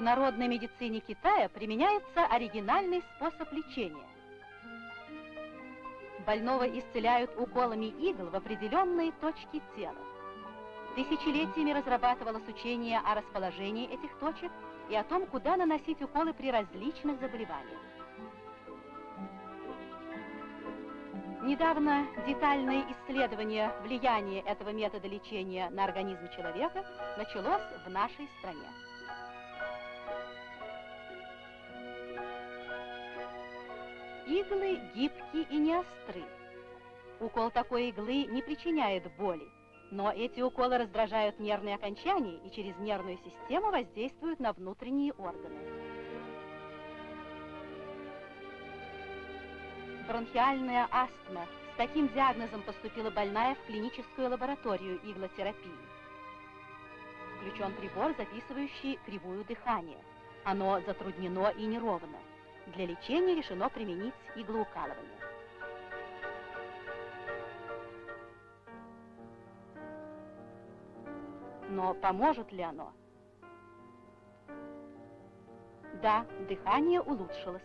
народной медицине Китая применяется оригинальный способ лечения. Больного исцеляют уколами игл в определенные точки тела. Тысячелетиями разрабатывалось учение о расположении этих точек и о том, куда наносить уколы при различных заболеваниях. Недавно детальное исследование влияния этого метода лечения на организм человека началось в нашей стране. Иглы гибкие и не остры. Укол такой иглы не причиняет боли, но эти уколы раздражают нервные окончания и через нервную систему воздействуют на внутренние органы. Бронхиальная астма. С таким диагнозом поступила больная в клиническую лабораторию иглотерапии. Включен прибор, записывающий кривую дыхания. Оно затруднено и неровно. Для лечения решено применить иглоукалывание. Но поможет ли оно? Да, дыхание улучшилось.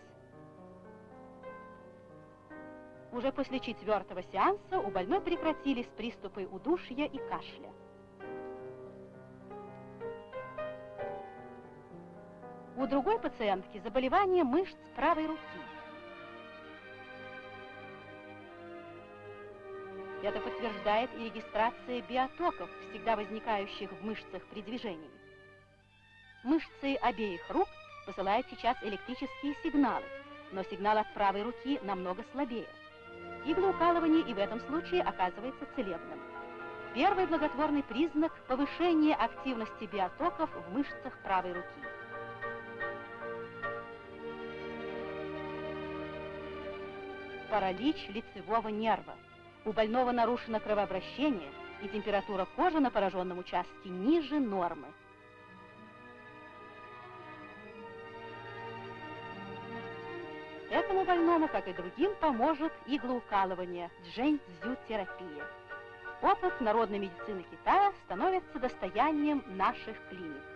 Уже после четвертого сеанса у больной прекратились приступы удушья и кашля. У другой пациентки заболевание мышц правой руки. Это подтверждает и регистрация биотоков, всегда возникающих в мышцах при движении. Мышцы обеих рук посылают сейчас электрические сигналы, но сигнал от правой руки намного слабее. Иглоукалывание и в этом случае оказывается целебным. Первый благотворный признак – повышение активности биотоков в мышцах правой руки. Паралич лицевого нерва. У больного нарушено кровообращение, и температура кожи на пораженном участке ниже нормы. Этому больному, как и другим, поможет иглоукалывание, джэнь-дзю-терапия. Опыт народной медицины Китая становится достоянием наших клиник.